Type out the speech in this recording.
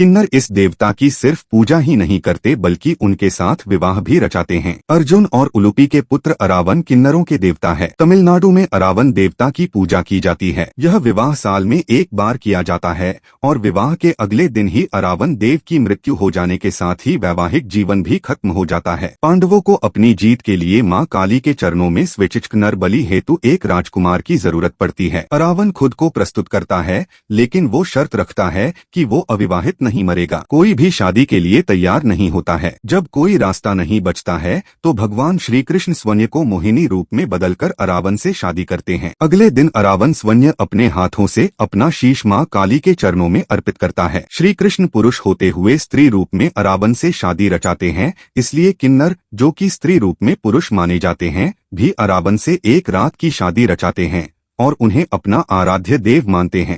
किन्नर इस देवता की सिर्फ़ पूजा ही नहीं करते, बल्कि उनके साथ विवाह भी रचाते हैं। अर्जुन और उलुपी के पुत्र अरावन किन्नरों के देवता है। तमिलनाडु में अरावन देवता की पूजा की जाती है। यह विवाह साल में एक बार किया जाता है, और विवाह के अगले दिन ही अरावन देव की मृत्यु हो जाने के साथ ही वैवाहिक जीवन भी खत्म हो जाता है। पांडवों को अपनी जीत के लिए माँ काली के चरणों में स्वेचिक नर बलि हेतु एक राजकुमार की ज़रूरत पड़ती है। अरावन खुद को प्रस्तुत करता है, लेकिन वो शर्त रखता है कि वो अविवाहित नहीं मरेगा। कोई भी शादी के लिए तैयार नहीं होता है। जब कोई रास्ता नहीं बचता है तो भगवान श्री कृष्ण स्वन्य को मोहिनी रूप में बदलकर अरावन से शादी करते हैं। अगले दिन अरावन स्वन्य अपने हाथों से अपना शीश माँ काली के चरणों में अर्पित करता है। श्री कृष्ण पुरुष होते हुए स्त्री रूप में अरावन से शादी रचाते हैं, इसलिए किन्नर, जो कि स्त्री रूप में पुरुष माने जाते हैं, भी अरावन से एक रात की शादी रचाते हैं, और उन्हें अपना आराध्य देव मानते हैं।